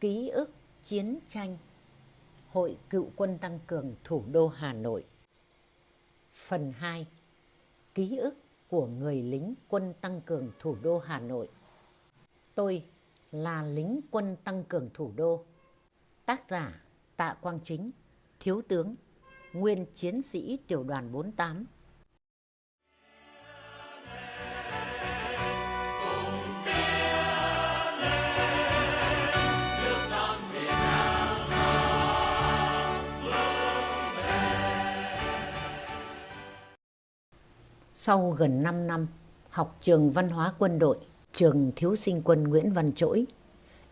Ký ức chiến tranh. Hội Cựu quân Tăng cường Thủ đô Hà Nội. Phần 2 Ký ức của người lính quân tăng cường thủ đô Hà Nội. Tôi là lính quân tăng cường thủ đô. Tác giả Tạ Quang Chính, Thiếu tướng, Nguyên chiến sĩ tiểu đoàn 48 Sau gần 5 năm học trường văn hóa quân đội, trường thiếu sinh quân Nguyễn Văn Trỗi,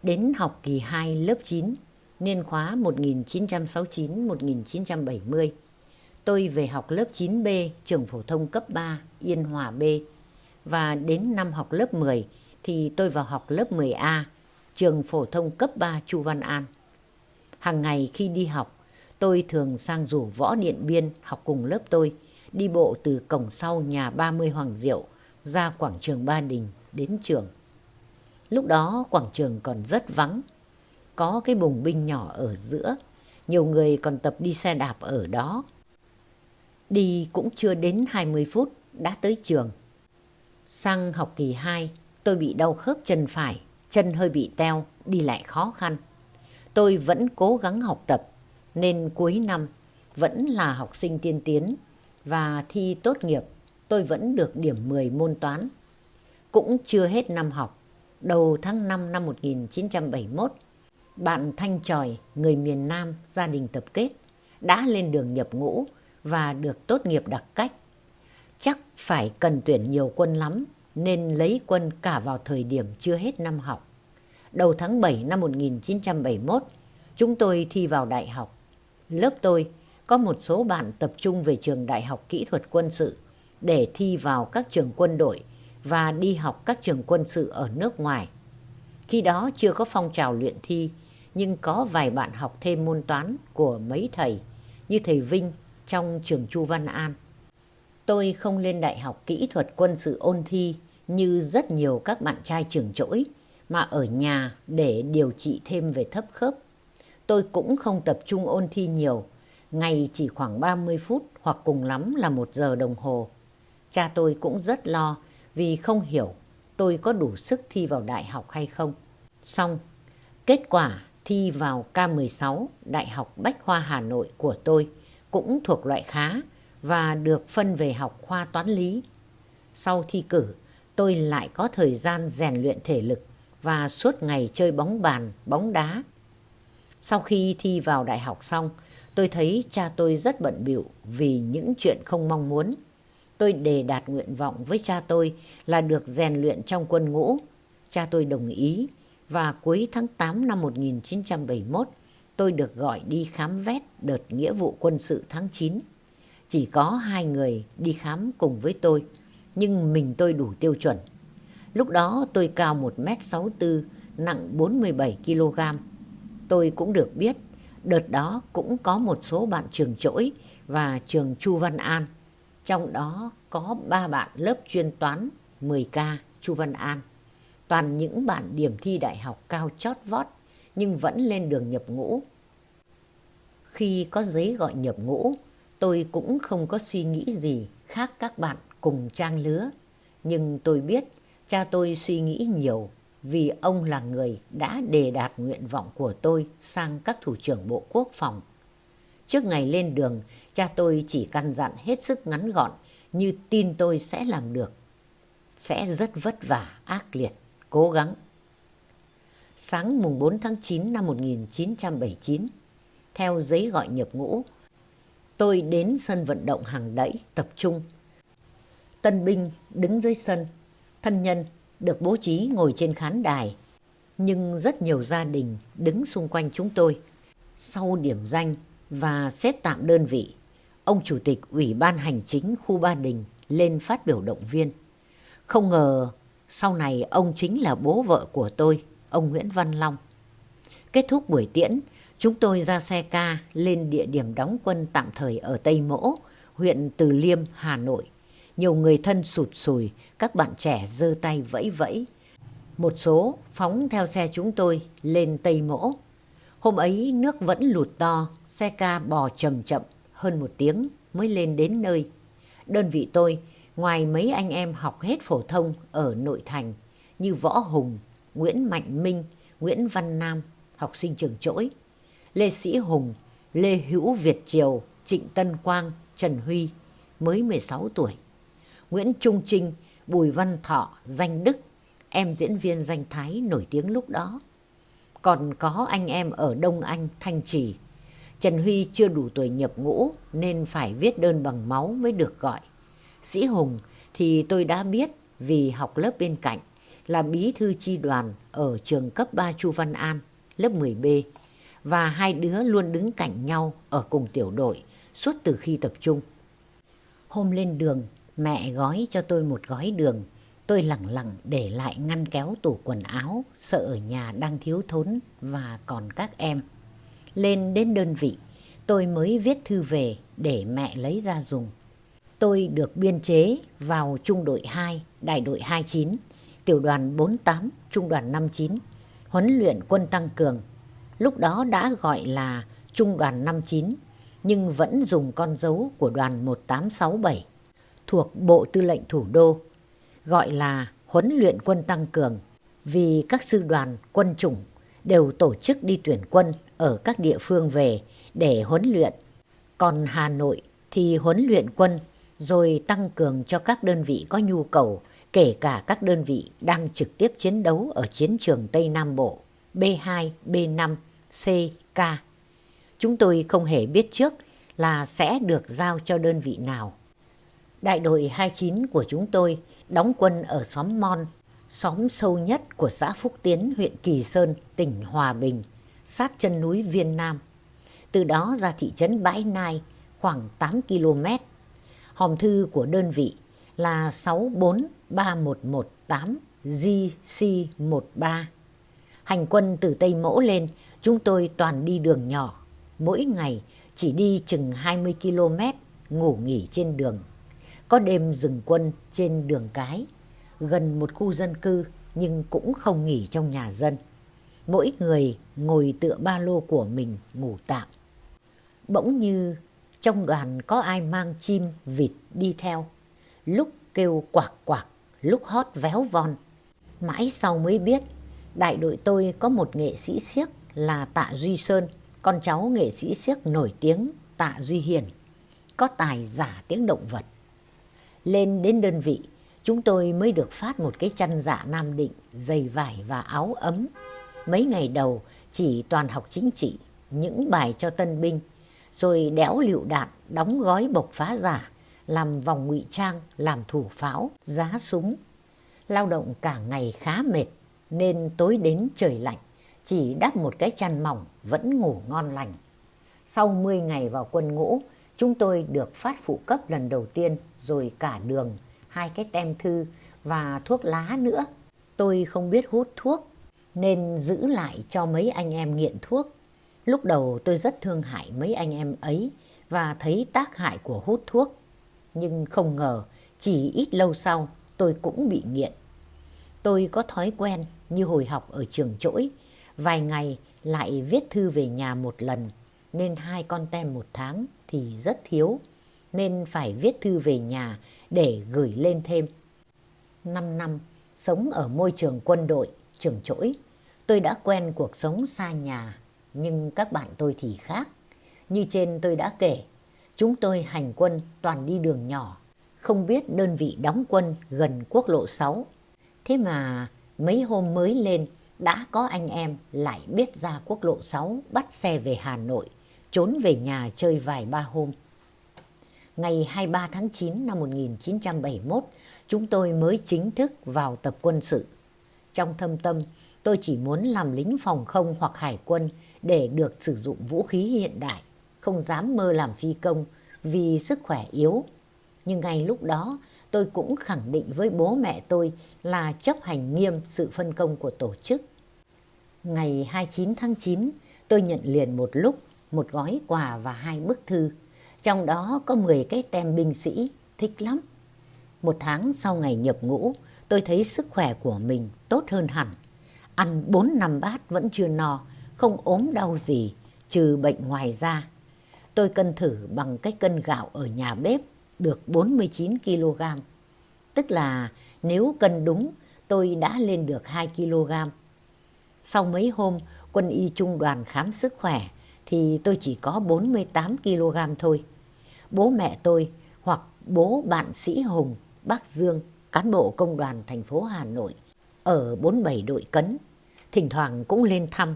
đến học kỳ 2 lớp 9, niên khóa 1969-1970. Tôi về học lớp 9B, trường phổ thông cấp 3, Yên Hòa B. Và đến năm học lớp 10 thì tôi vào học lớp 10A, trường phổ thông cấp 3 Chu Văn An. Hàng ngày khi đi học, tôi thường sang rủ Võ Điện Biên học cùng lớp tôi đi bộ từ cổng sau nhà 30 Hoàng Diệu ra quảng trường Ba Đình đến trường. Lúc đó quảng trường còn rất vắng, có cái bùng binh nhỏ ở giữa, nhiều người còn tập đi xe đạp ở đó. Đi cũng chưa đến 20 phút đã tới trường. Sang học kỳ 2, tôi bị đau khớp chân phải, chân hơi bị teo, đi lại khó khăn. Tôi vẫn cố gắng học tập, nên cuối năm vẫn là học sinh tiên tiến và thi tốt nghiệp, tôi vẫn được điểm 10 môn toán. Cũng chưa hết năm học, đầu tháng 5 năm 1971, bạn Thanh Tròi, người miền Nam, gia đình tập kết, đã lên đường nhập ngũ và được tốt nghiệp đặc cách. Chắc phải cần tuyển nhiều quân lắm, nên lấy quân cả vào thời điểm chưa hết năm học. Đầu tháng 7 năm 1971, chúng tôi thi vào đại học. Lớp tôi có một số bạn tập trung về trường Đại học Kỹ thuật Quân sự để thi vào các trường quân đội và đi học các trường quân sự ở nước ngoài. Khi đó chưa có phong trào luyện thi, nhưng có vài bạn học thêm môn toán của mấy thầy, như thầy Vinh trong trường Chu Văn An. Tôi không lên Đại học Kỹ thuật Quân sự ôn thi như rất nhiều các bạn trai trường trỗi, mà ở nhà để điều trị thêm về thấp khớp. Tôi cũng không tập trung ôn thi nhiều, ngày chỉ khoảng 30 phút hoặc cùng lắm là một giờ đồng hồ. Cha tôi cũng rất lo vì không hiểu tôi có đủ sức thi vào đại học hay không. Xong, kết quả thi vào K16 Đại học Bách Khoa Hà Nội của tôi cũng thuộc loại khá và được phân về học khoa toán lý. Sau thi cử, tôi lại có thời gian rèn luyện thể lực và suốt ngày chơi bóng bàn, bóng đá. Sau khi thi vào đại học xong, Tôi thấy cha tôi rất bận bịu vì những chuyện không mong muốn. Tôi đề đạt nguyện vọng với cha tôi là được rèn luyện trong quân ngũ. Cha tôi đồng ý và cuối tháng 8 năm 1971 tôi được gọi đi khám vét đợt nghĩa vụ quân sự tháng 9. Chỉ có hai người đi khám cùng với tôi, nhưng mình tôi đủ tiêu chuẩn. Lúc đó tôi cao 1m64, nặng 47kg. Tôi cũng được biết Đợt đó cũng có một số bạn trường trỗi và trường Chu Văn An. Trong đó có ba bạn lớp chuyên toán 10K Chu Văn An. Toàn những bạn điểm thi đại học cao chót vót nhưng vẫn lên đường nhập ngũ. Khi có giấy gọi nhập ngũ, tôi cũng không có suy nghĩ gì khác các bạn cùng trang lứa. Nhưng tôi biết cha tôi suy nghĩ nhiều vì ông là người đã đề đạt nguyện vọng của tôi sang các thủ trưởng Bộ Quốc phòng. Trước ngày lên đường, cha tôi chỉ căn dặn hết sức ngắn gọn như tin tôi sẽ làm được. Sẽ rất vất vả, ác liệt, cố gắng. Sáng mùng 4 tháng 9 năm 1979, theo giấy gọi nhập ngũ, tôi đến sân vận động hàng đẩy tập trung. Tân binh đứng dưới sân, thân nhân được bố trí ngồi trên khán đài, nhưng rất nhiều gia đình đứng xung quanh chúng tôi. Sau điểm danh và xếp tạm đơn vị, ông Chủ tịch Ủy ban Hành chính khu Ba Đình lên phát biểu động viên. Không ngờ sau này ông chính là bố vợ của tôi, ông Nguyễn Văn Long. Kết thúc buổi tiễn, chúng tôi ra xe ca lên địa điểm đóng quân tạm thời ở Tây Mỗ, huyện Từ Liêm, Hà Nội nhiều người thân sụt sùi, các bạn trẻ giơ tay vẫy vẫy. Một số phóng theo xe chúng tôi lên Tây Mỗ. Hôm ấy nước vẫn lụt to, xe ca bò chậm chậm hơn một tiếng mới lên đến nơi. Đơn vị tôi, ngoài mấy anh em học hết phổ thông ở nội thành như Võ Hùng, Nguyễn Mạnh Minh, Nguyễn Văn Nam, học sinh trường trỗi, Lê Sĩ Hùng, Lê Hữu Việt Triều, Trịnh Tân Quang, Trần Huy, mới 16 tuổi. Nguyễn Trung Trinh, Bùi Văn Thọ, Danh Đức, em diễn viên danh Thái nổi tiếng lúc đó. Còn có anh em ở Đông Anh, Thanh Trì. Trần Huy chưa đủ tuổi nhập ngũ nên phải viết đơn bằng máu mới được gọi. Sĩ Hùng thì tôi đã biết vì học lớp bên cạnh là bí thư chi đoàn ở trường cấp 3 Chu Văn An, lớp 10B. Và hai đứa luôn đứng cạnh nhau ở cùng tiểu đội suốt từ khi tập trung. Hôm lên đường, mẹ gói cho tôi một gói đường. Tôi lẳng lặng để lại ngăn kéo tủ quần áo, sợ ở nhà đang thiếu thốn và còn các em. Lên đến đơn vị, tôi mới viết thư về để mẹ lấy ra dùng. Tôi được biên chế vào trung đội 2, đại đội 29, tiểu đoàn 48, trung đoàn 59, huấn luyện quân tăng cường. Lúc đó đã gọi là trung đoàn 59, nhưng vẫn dùng con dấu của đoàn 1867 thuộc Bộ Tư lệnh Thủ đô, gọi là huấn luyện quân tăng cường vì các sư đoàn quân chủng đều tổ chức đi tuyển quân ở các địa phương về để huấn luyện. Còn Hà Nội thì huấn luyện quân rồi tăng cường cho các đơn vị có nhu cầu, kể cả các đơn vị đang trực tiếp chiến đấu ở chiến trường Tây Nam Bộ, B2, B5, C, K. Chúng tôi không hề biết trước là sẽ được giao cho đơn vị nào. Đại đội 29 của chúng tôi đóng quân ở xóm Mon, xóm sâu nhất của xã Phúc Tiến, huyện Kỳ Sơn, tỉnh Hòa Bình, sát chân núi Viên Nam. Từ đó ra thị trấn Bãi Nai, khoảng 8 km. Hòm thư của đơn vị là 643118GC13. Hành quân từ Tây Mỗ lên, chúng tôi toàn đi đường nhỏ. Mỗi ngày chỉ đi chừng 20 km, ngủ nghỉ trên đường. Có đêm dừng quân trên đường cái, gần một khu dân cư nhưng cũng không nghỉ trong nhà dân. Mỗi người ngồi tựa ba lô của mình ngủ tạm. Bỗng như trong đoàn có ai mang chim, vịt đi theo. Lúc kêu quạc quạc, lúc hót véo von. Mãi sau mới biết, đại đội tôi có một nghệ sĩ siếc là Tạ Duy Sơn, con cháu nghệ sĩ siếc nổi tiếng Tạ Duy Hiền, có tài giả tiếng động vật. Lên đến đơn vị, chúng tôi mới được phát một cái chăn dạ Nam Định, giày vải và áo ấm. Mấy ngày đầu chỉ toàn học chính trị, những bài cho tân binh, rồi đẽo lựu đạn, đóng gói bộc phá giả, làm vòng ngụy trang, làm thủ pháo, giá súng. Lao động cả ngày khá mệt, nên tối đến trời lạnh, chỉ đắp một cái chăn mỏng vẫn ngủ ngon lành. Sau 10 ngày vào quân ngũ, chúng tôi được phát phụ cấp lần đầu tiên rồi cả đường, hai cái tem thư và thuốc lá nữa. Tôi không biết hút thuốc nên giữ lại cho mấy anh em nghiện thuốc. Lúc đầu tôi rất thương hại mấy anh em ấy và thấy tác hại của hút thuốc. Nhưng không ngờ chỉ ít lâu sau tôi cũng bị nghiện. Tôi có thói quen như hồi học ở trường trỗi, vài ngày lại viết thư về nhà một lần nên hai con tem một tháng thì rất thiếu nên phải viết thư về nhà để gửi lên thêm. 5 năm sống ở môi trường quân đội, trường trỗi, tôi đã quen cuộc sống xa nhà, nhưng các bạn tôi thì khác. Như trên tôi đã kể, chúng tôi hành quân toàn đi đường nhỏ, không biết đơn vị đóng quân gần quốc lộ 6. Thế mà mấy hôm mới lên đã có anh em lại biết ra quốc lộ 6 bắt xe về Hà Nội, trốn về nhà chơi vài ba hôm. Ngày 23 tháng 9 năm 1971, chúng tôi mới chính thức vào tập quân sự. Trong thâm tâm, tôi chỉ muốn làm lính phòng không hoặc hải quân để được sử dụng vũ khí hiện đại, không dám mơ làm phi công vì sức khỏe yếu. Nhưng ngay lúc đó, tôi cũng khẳng định với bố mẹ tôi là chấp hành nghiêm sự phân công của tổ chức. Ngày 29 tháng 9, tôi nhận liền một lúc một gói quà và hai bức thư. Trong đó có 10 cái tem binh sĩ, thích lắm. Một tháng sau ngày nhập ngũ, tôi thấy sức khỏe của mình tốt hơn hẳn. Ăn 4 năm bát vẫn chưa no, không ốm đau gì, trừ bệnh ngoài da. Tôi cân thử bằng cái cân gạo ở nhà bếp được 49 kg. Tức là nếu cân đúng, tôi đã lên được 2 kg. Sau mấy hôm quân y trung đoàn khám sức khỏe thì tôi chỉ có 48 kg thôi. Bố mẹ tôi hoặc bố bạn sĩ Hùng, bác Dương, cán bộ công đoàn thành phố Hà Nội ở 47 đội cấn, thỉnh thoảng cũng lên thăm,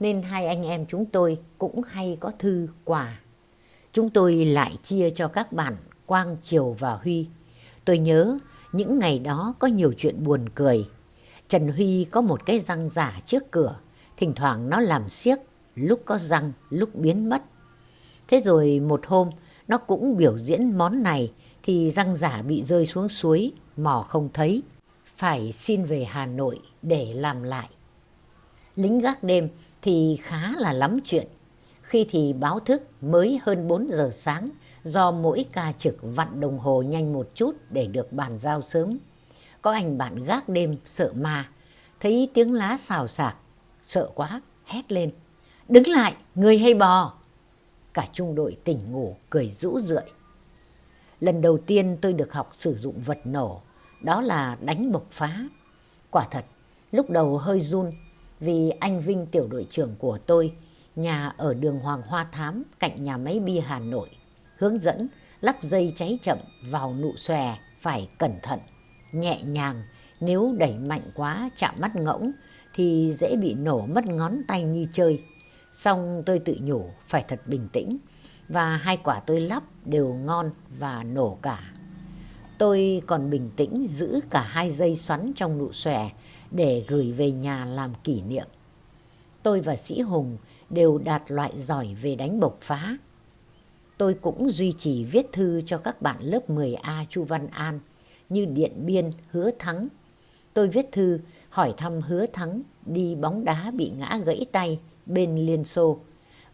nên hai anh em chúng tôi cũng hay có thư quà. Chúng tôi lại chia cho các bạn Quang, Triều và Huy. Tôi nhớ những ngày đó có nhiều chuyện buồn cười. Trần Huy có một cái răng giả trước cửa, thỉnh thoảng nó làm xiếc, lúc có răng, lúc biến mất. Thế rồi một hôm, nó cũng biểu diễn món này thì răng giả bị rơi xuống suối, mò không thấy. Phải xin về Hà Nội để làm lại. Lính gác đêm thì khá là lắm chuyện. Khi thì báo thức mới hơn 4 giờ sáng do mỗi ca trực vặn đồng hồ nhanh một chút để được bàn giao sớm. Có anh bạn gác đêm sợ ma, thấy tiếng lá xào xạc, sợ quá, hét lên. Đứng lại, người hay bò? Cả trung đội tỉnh ngủ, cười rũ rượi. Lần đầu tiên tôi được học sử dụng vật nổ, đó là đánh bộc phá. Quả thật, lúc đầu hơi run vì anh Vinh tiểu đội trưởng của tôi, nhà ở đường Hoàng Hoa Thám cạnh nhà máy bia Hà Nội, hướng dẫn lắp dây cháy chậm vào nụ xòe phải cẩn thận, nhẹ nhàng, nếu đẩy mạnh quá chạm mắt ngỗng thì dễ bị nổ mất ngón tay như chơi. Xong tôi tự nhủ phải thật bình tĩnh và hai quả tôi lắp đều ngon và nổ cả. Tôi còn bình tĩnh giữ cả hai dây xoắn trong nụ xòe để gửi về nhà làm kỷ niệm. Tôi và Sĩ Hùng đều đạt loại giỏi về đánh bộc phá. Tôi cũng duy trì viết thư cho các bạn lớp 10A Chu Văn An như Điện Biên, Hứa Thắng. Tôi viết thư hỏi thăm Hứa Thắng đi bóng đá bị ngã gãy tay bên Liên Xô.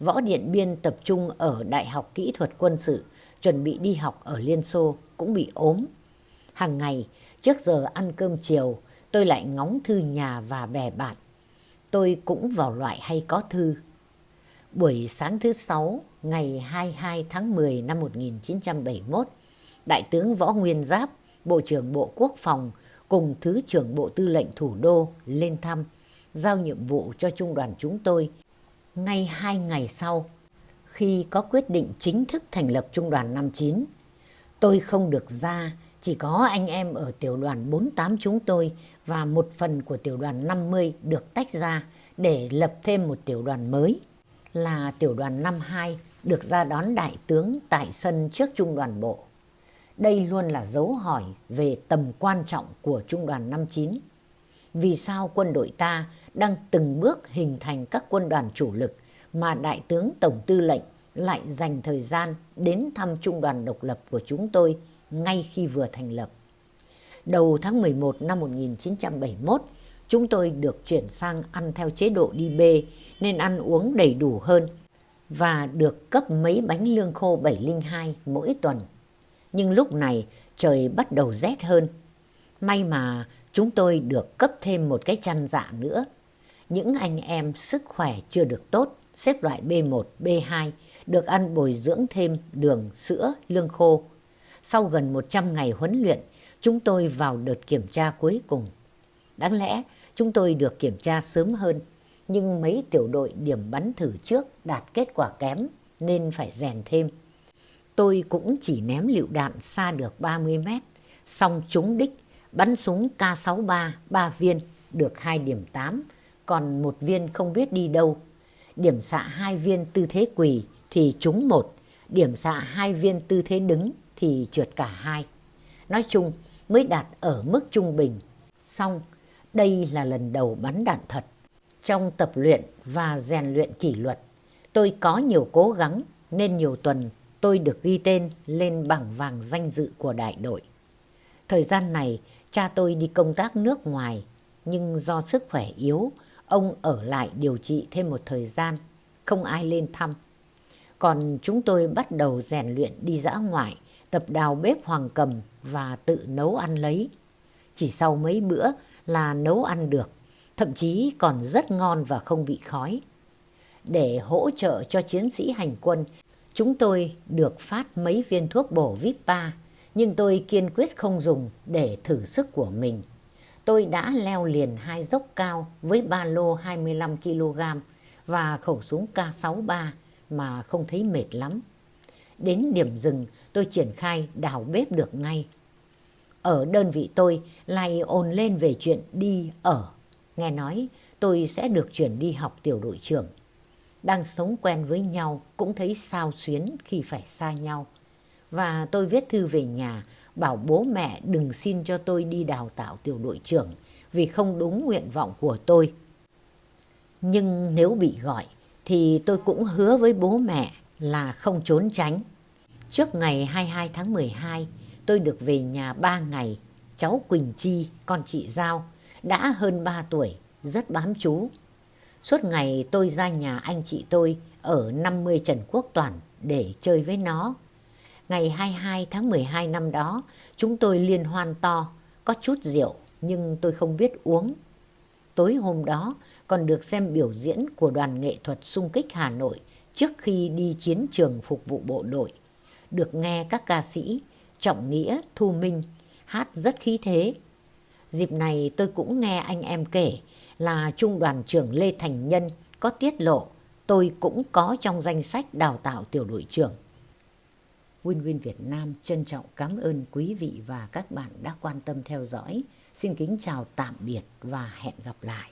Võ Điện Biên tập trung ở Đại học Kỹ thuật Quân sự, chuẩn bị đi học ở Liên Xô, cũng bị ốm. Hàng ngày, trước giờ ăn cơm chiều, tôi lại ngóng thư nhà và bè bạn. Tôi cũng vào loại hay có thư. Buổi sáng thứ sáu, ngày 22 tháng 10 năm 1971, Đại tướng Võ Nguyên Giáp, Bộ trưởng Bộ Quốc phòng cùng Thứ trưởng Bộ Tư lệnh Thủ đô lên thăm, giao nhiệm vụ cho trung đoàn chúng tôi. Ngay hai ngày sau, khi có quyết định chính thức thành lập trung đoàn 59, tôi không được ra, chỉ có anh em ở tiểu đoàn 48 chúng tôi và một phần của tiểu đoàn 50 được tách ra để lập thêm một tiểu đoàn mới là tiểu đoàn 52 được ra đón đại tướng tại sân trước trung đoàn bộ. Đây luôn là dấu hỏi về tầm quan trọng của trung đoàn 59. Vì sao quân đội ta đang từng bước hình thành các quân đoàn chủ lực mà đại tướng tổng tư lệnh lại dành thời gian đến thăm trung đoàn độc lập của chúng tôi ngay khi vừa thành lập. Đầu tháng 11 năm 1971, chúng tôi được chuyển sang ăn theo chế độ đi bê nên ăn uống đầy đủ hơn và được cấp mấy bánh lương khô 702 mỗi tuần. Nhưng lúc này trời bắt đầu rét hơn. May mà chúng tôi được cấp thêm một cái chăn dạ nữa. Những anh em sức khỏe chưa được tốt, xếp loại B1, B2, được ăn bồi dưỡng thêm đường, sữa, lương khô. Sau gần 100 ngày huấn luyện, chúng tôi vào đợt kiểm tra cuối cùng. Đáng lẽ chúng tôi được kiểm tra sớm hơn, nhưng mấy tiểu đội điểm bắn thử trước đạt kết quả kém nên phải rèn thêm. Tôi cũng chỉ ném lựu đạn xa được 30 mét, xong trúng đích, bắn súng K63 3 viên, được 2 điểm 8, còn một viên không biết đi đâu. Điểm xạ hai viên tư thế quỳ thì trúng một, điểm xạ hai viên tư thế đứng thì trượt cả hai. Nói chung mới đạt ở mức trung bình. Xong, đây là lần đầu bắn đạn thật. Trong tập luyện và rèn luyện kỷ luật, tôi có nhiều cố gắng nên nhiều tuần tôi được ghi tên lên bảng vàng danh dự của đại đội. Thời gian này, cha tôi đi công tác nước ngoài, nhưng do sức khỏe yếu, ông ở lại điều trị thêm một thời gian, không ai lên thăm. Còn chúng tôi bắt đầu rèn luyện đi dã ngoại, tập đào bếp hoàng cầm và tự nấu ăn lấy. Chỉ sau mấy bữa là nấu ăn được, thậm chí còn rất ngon và không bị khói. Để hỗ trợ cho chiến sĩ hành quân, chúng tôi được phát mấy viên thuốc bổ Vipa, nhưng tôi kiên quyết không dùng để thử sức của mình. Tôi đã leo liền hai dốc cao với ba lô 25 kg và khẩu súng K63 mà không thấy mệt lắm. Đến điểm dừng, tôi triển khai đào bếp được ngay. Ở đơn vị tôi, lại ồn lên về chuyện đi ở. Nghe nói, tôi sẽ được chuyển đi học tiểu đội trưởng. Đang sống quen với nhau cũng thấy sao xuyến khi phải xa nhau. Và tôi viết thư về nhà bảo bố mẹ đừng xin cho tôi đi đào tạo tiểu đội trưởng vì không đúng nguyện vọng của tôi. Nhưng nếu bị gọi thì tôi cũng hứa với bố mẹ là không trốn tránh. Trước ngày 22 tháng 12, tôi được về nhà 3 ngày. Cháu Quỳnh Chi, con chị Giao, đã hơn 3 tuổi, rất bám chú. Suốt ngày tôi ra nhà anh chị tôi ở 50 Trần Quốc Toản để chơi với nó. Ngày 22 tháng 12 năm đó, chúng tôi liên hoan to, có chút rượu nhưng tôi không biết uống. Tối hôm đó còn được xem biểu diễn của đoàn nghệ thuật sung kích Hà Nội trước khi đi chiến trường phục vụ bộ đội. Được nghe các ca sĩ Trọng Nghĩa, Thu Minh hát rất khí thế. Dịp này tôi cũng nghe anh em kể là Trung đoàn trưởng Lê Thành Nhân có tiết lộ tôi cũng có trong danh sách đào tạo tiểu đội trưởng. Win Win Việt Nam trân trọng cảm ơn quý vị và các bạn đã quan tâm theo dõi. Xin kính chào tạm biệt và hẹn gặp lại.